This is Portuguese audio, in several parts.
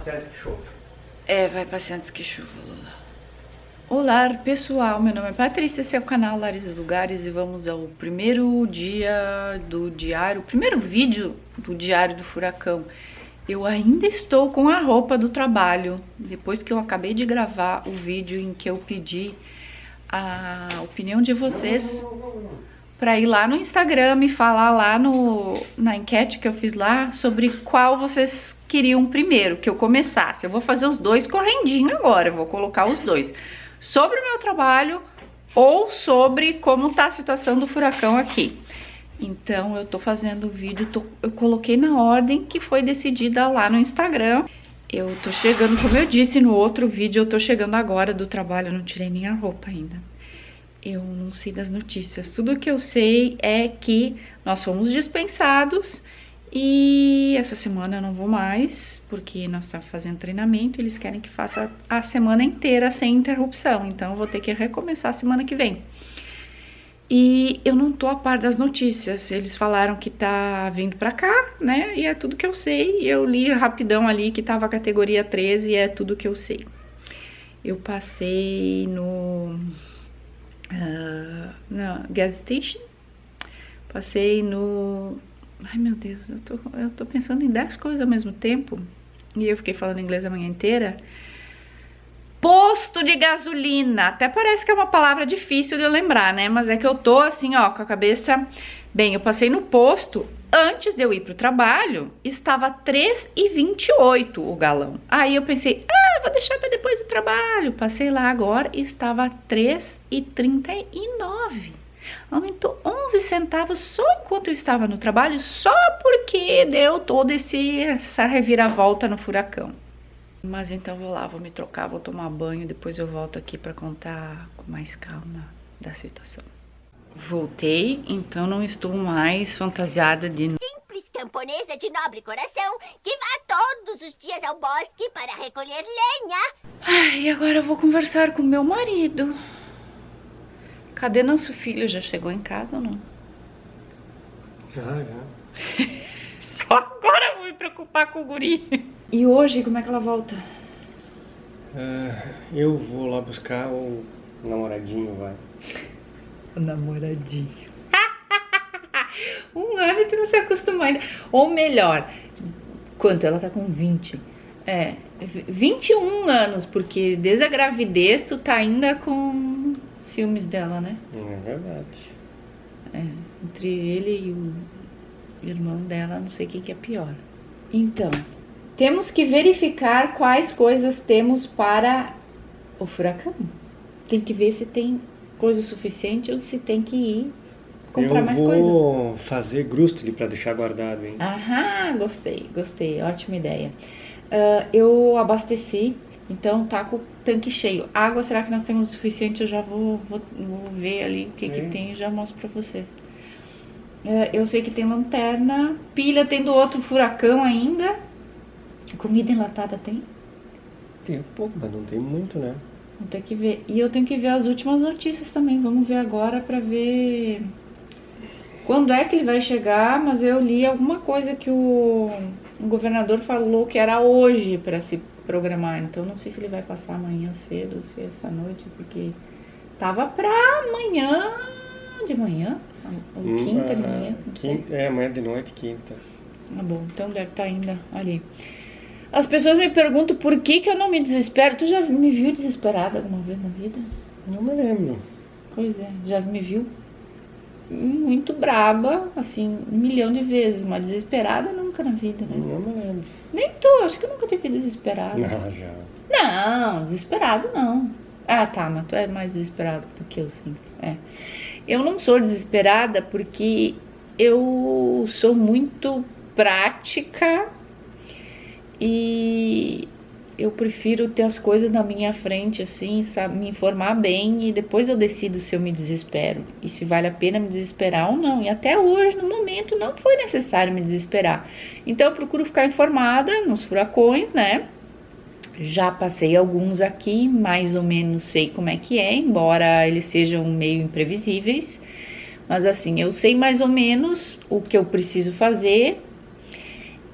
Antes que chova. É, vai passar antes que chova, Lula. Olá, pessoal. Meu nome é Patrícia, esse é o canal Lares Lugares e vamos ao primeiro dia do diário, primeiro vídeo do diário do furacão. Eu ainda estou com a roupa do trabalho, depois que eu acabei de gravar o vídeo em que eu pedi a opinião de vocês para ir lá no Instagram e falar lá no, na enquete que eu fiz lá sobre qual vocês queriam primeiro que eu começasse. Eu vou fazer os dois correndinho agora, eu vou colocar os dois. Sobre o meu trabalho ou sobre como tá a situação do furacão aqui. Então eu tô fazendo o vídeo, tô, eu coloquei na ordem que foi decidida lá no Instagram. Eu tô chegando, como eu disse no outro vídeo, eu tô chegando agora do trabalho, eu não tirei nem a roupa ainda eu não sei das notícias. Tudo que eu sei é que nós fomos dispensados e essa semana eu não vou mais, porque nós estamos fazendo treinamento e eles querem que faça a semana inteira sem interrupção. Então eu vou ter que recomeçar a semana que vem. E eu não tô a par das notícias. Eles falaram que tá vindo pra cá, né? E é tudo que eu sei. Eu li rapidão ali que tava categoria 13 e é tudo que eu sei. Eu passei no uh, na gas station. Passei no... Ai, meu Deus, eu tô, eu tô pensando em 10 coisas ao mesmo tempo. E eu fiquei falando inglês a manhã inteira. Posto de gasolina. Até parece que é uma palavra difícil de eu lembrar, né? Mas é que eu tô assim, ó, com a cabeça... Bem, eu passei no posto, antes de eu ir pro trabalho, estava 3,28 o galão. Aí eu pensei, ah, vou deixar para depois do trabalho. Passei lá agora e estava 3,39. Aumentou 11 centavos só enquanto eu estava no trabalho, só porque deu toda essa reviravolta no furacão. Mas então vou lá, vou me trocar, vou tomar banho, depois eu volto aqui para contar com mais calma da situação. Voltei, então não estou mais fantasiada de camponesa de nobre coração que vá todos os dias ao bosque para recolher lenha. Ai, agora eu vou conversar com meu marido. Cadê nosso filho? Já chegou em casa ou não? Já, já. Só agora eu vou me preocupar com o guri. E hoje, como é que ela volta? Uh, eu vou lá buscar o namoradinho, vai. O namoradinho um ano e tu não se acostuma ainda. Ou melhor, quanto? Ela tá com 20. É, 21 anos, porque desde a gravidez tu tá ainda com ciúmes dela, né? É verdade. É, entre ele e o irmão dela, não sei quem que é pior. Então, temos que verificar quais coisas temos para o furacão. Tem que ver se tem coisa suficiente ou se tem que ir comprar eu mais coisa. Eu vou fazer grustule para deixar guardado, hein? Aham, gostei, gostei, ótima ideia. Uh, eu abasteci, então tá com o tanque cheio. Água, será que nós temos o suficiente? Eu já vou, vou, vou ver ali o que, é. que tem e já mostro pra vocês. Uh, eu sei que tem lanterna, pilha, tem do outro furacão ainda. Comida enlatada tem? Tem pouco, mas não tem muito, né? Vou ter que ver. E eu tenho que ver as últimas notícias também. Vamos ver agora pra ver quando é que ele vai chegar, mas eu li alguma coisa que o, o governador falou que era hoje para se programar. Então não sei se ele vai passar amanhã cedo ou se é essa noite, porque tava para amanhã de manhã, ou hum, quinta de manhã. Quinta, é, amanhã de noite, quinta. Ah, bom, então deve estar tá ainda ali. As pessoas me perguntam por que, que eu não me desespero. Tu já me viu desesperada alguma vez na vida? Não me lembro. Pois é, já me viu muito braba, assim, um milhão de vezes, mas desesperada nunca na vida, né? Não me lembro. Nem tu, acho que eu nunca tive desesperada. Não, já. Não, desesperado não. Ah, tá, mas tu é mais desesperado do que eu, sim. É. Eu não sou desesperada porque eu sou muito prática e eu prefiro ter as coisas na minha frente, assim, sabe, me informar bem e depois eu decido se eu me desespero e se vale a pena me desesperar ou não. E até hoje, no momento, não foi necessário me desesperar. Então eu procuro ficar informada nos furacões, né? Já passei alguns aqui, mais ou menos sei como é que é, embora eles sejam meio imprevisíveis. Mas assim, eu sei mais ou menos o que eu preciso fazer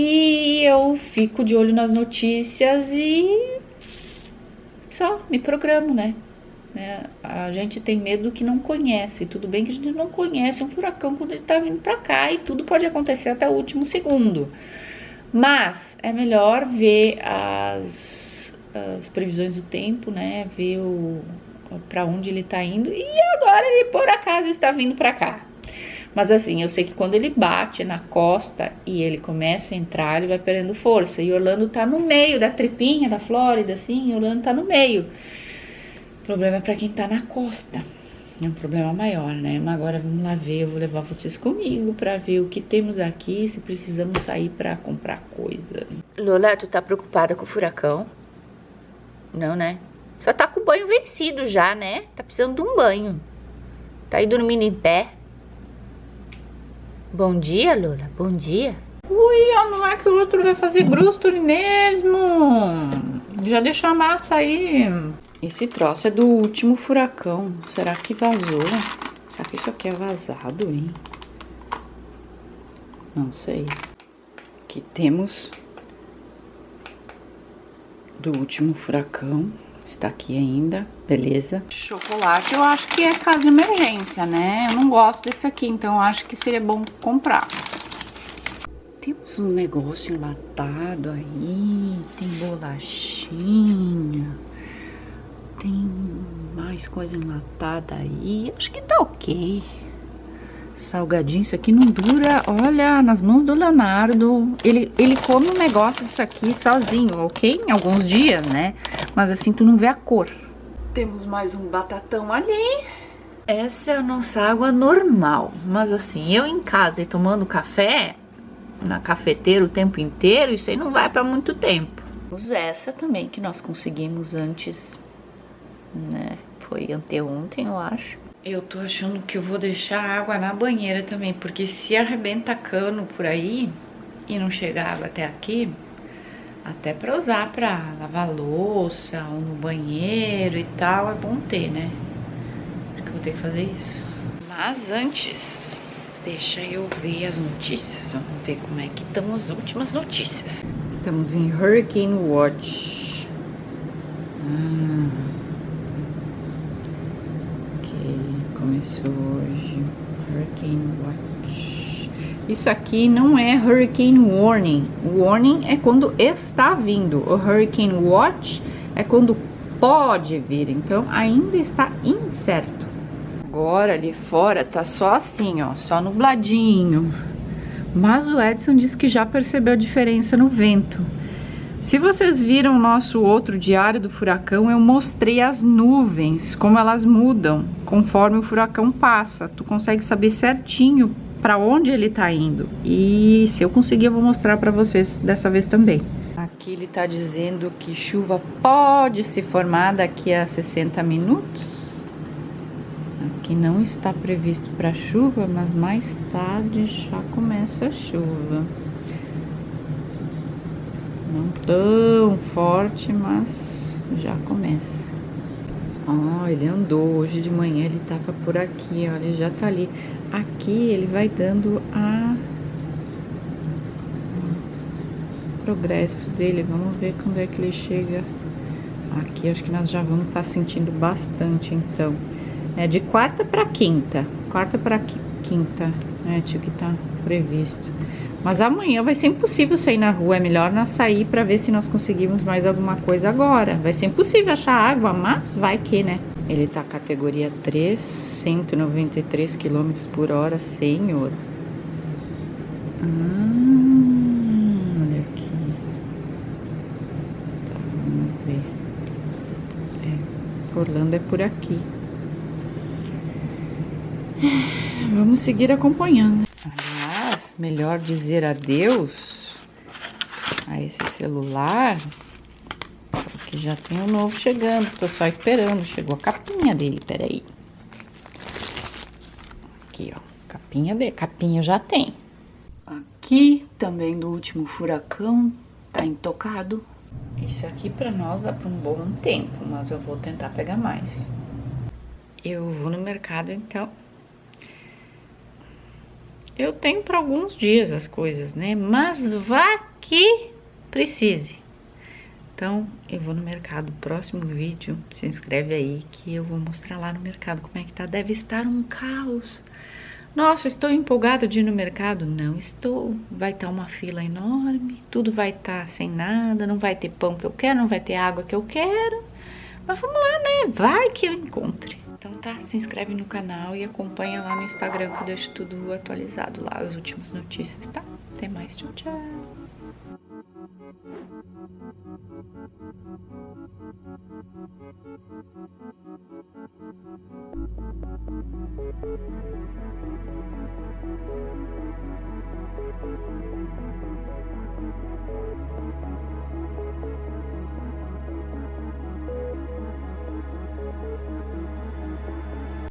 E eu fico de olho nas notícias e só me programo, né? É, a gente tem medo do que não conhece. Tudo bem que a gente não conhece um furacão quando ele tá vindo para cá e tudo pode acontecer até o último segundo. Mas é melhor ver as, as previsões do tempo, né? Ver o para onde ele tá indo e agora ele por acaso está vindo para cá. Mas assim, eu sei que quando ele bate na costa e ele começa a entrar, ele vai perdendo força. E Orlando tá no meio da tripinha da Flórida, assim, Orlando tá no meio. O problema é para quem tá na costa. É um problema maior, né? Mas agora vamos lá ver, eu vou levar vocês comigo para ver o que temos aqui, se precisamos sair para comprar coisa. Lola, tu tá preocupada com o furacão? Não, né? Só tá com o banho vencido já, né? Tá precisando de um banho. Tá aí dormindo em pé. Bom dia, Lola. Bom dia. Ui, não é que o outro vai fazer grusture mesmo. Já deixou a massa aí. Esse troço é do último furacão. Será que vazou? Será que isso aqui é vazado, hein? Não sei. Aqui temos do último furacão. Está aqui ainda, beleza. Chocolate eu acho que é caso de emergência, né? Eu não gosto desse aqui, então acho que seria bom comprar. Temos um negócio enlatado aí, tem bolachinha, tem mais coisa enlatada aí. Acho que tá ok. Salgadinho, isso aqui não dura, olha, nas mãos do Leonardo. Ele, ele come um negócio disso aqui sozinho, ok? Em alguns dias, né? Mas assim, tu não vê a cor. Temos mais um batatão ali. Essa é a nossa água normal. Mas assim, eu em casa e tomando café, na cafeteira o tempo inteiro, isso aí não vai para muito tempo. Essa também que nós conseguimos antes, né? Foi anteontem, eu acho. Eu tô achando que eu vou deixar água na banheira também, porque se arrebenta cano por aí e não chegar água até aqui, até pra usar pra lavar louça ou no banheiro e tal, é bom ter, né? Porque eu vou ter que fazer isso. Mas antes, deixa eu ver as notícias, vamos ver como é que estão as últimas notícias. Estamos em Hurricane Watch. Ah. Começou hoje. Hurricane Watch. Isso aqui não é Hurricane Warning. Warning é quando está vindo. O Hurricane Watch é quando pode vir. Então ainda está incerto. Agora ali fora tá só assim, ó, só nubladinho. Mas o Edson disse que já percebeu a diferença no vento. Se vocês viram o nosso outro diário do furacão, eu mostrei as nuvens, como elas mudam conforme o furacão passa. Tu consegue saber certinho para onde ele tá indo. E se eu conseguir, eu vou mostrar para vocês dessa vez também. Aqui ele tá dizendo que chuva pode se formar daqui a 60 minutos. Aqui não está previsto para chuva, mas mais tarde já começa a chuva. Não tão forte, mas já começa. Ó, oh, ele andou hoje de manhã, ele tava por aqui, ó, ele já tá ali. Aqui ele vai dando a progresso dele. Vamos ver quando é que ele chega. Aqui acho que nós já vamos estar tá sentindo bastante, então. É de quarta para quinta. Quarta para quinta, né, tio, que tá previsto. Mas amanhã vai ser impossível sair na rua, é melhor nós sair para ver se nós conseguimos mais alguma coisa agora. Vai ser impossível achar água, mas vai que, né? Ele tá categoria 3, 193 km por hora, senhor. Ah, olha aqui. Tá, vamos ver. É, Orlando é por aqui. Vamos seguir acompanhando melhor dizer adeus a esse celular, porque já tem um novo chegando, tô só esperando, chegou a capinha dele, peraí. Aqui, ó, capinha dele, capinha já tem. Aqui, também do último furacão, tá intocado. Isso aqui pra nós dá pra um bom tempo, mas eu vou tentar pegar mais. Eu vou no mercado, então, eu tenho para alguns dias as coisas, né? Mas vá que precise. Então, eu vou no mercado, próximo vídeo, se inscreve aí que eu vou mostrar lá no mercado como é que tá. Deve estar um caos. Nossa, estou empolgada de ir no mercado? Não estou. Vai estar uma fila enorme, tudo vai estar sem nada, não vai ter pão que eu quero, não vai ter água que eu quero. Mas vamos lá, né? Vai que eu encontre. Então tá, se inscreve no canal e acompanha lá no Instagram que eu deixo tudo atualizado lá, as últimas notícias, tá? Até mais, tchau, tchau!